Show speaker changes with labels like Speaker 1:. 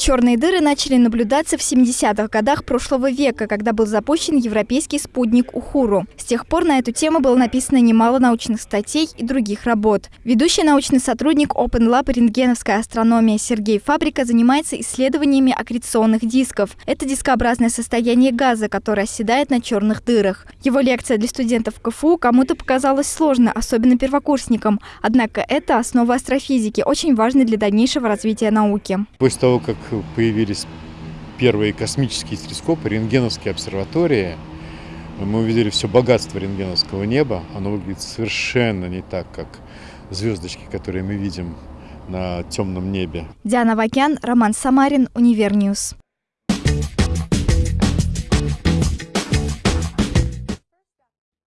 Speaker 1: Черные дыры начали наблюдаться в 70-х годах прошлого века, когда был запущен европейский спутник Ухуру. С тех пор на эту тему было написано немало научных статей и других работ. Ведущий научный сотрудник Open Lab рентгеновская астрономия Сергей Фабрика занимается исследованиями аккреционных дисков. Это дискообразное состояние газа, которое оседает на черных дырах. Его лекция для студентов КФУ кому-то показалась сложной, особенно первокурсникам. Однако это основа астрофизики, очень важной для дальнейшего развития науки.
Speaker 2: После того, как появились первые космические телескопы, рентгеновские обсерватории, мы увидели все богатство рентгеновского неба. Оно выглядит совершенно не так, как звездочки, которые мы видим на темном небе.
Speaker 1: Диана Вакян, Роман Самарин, Univer News.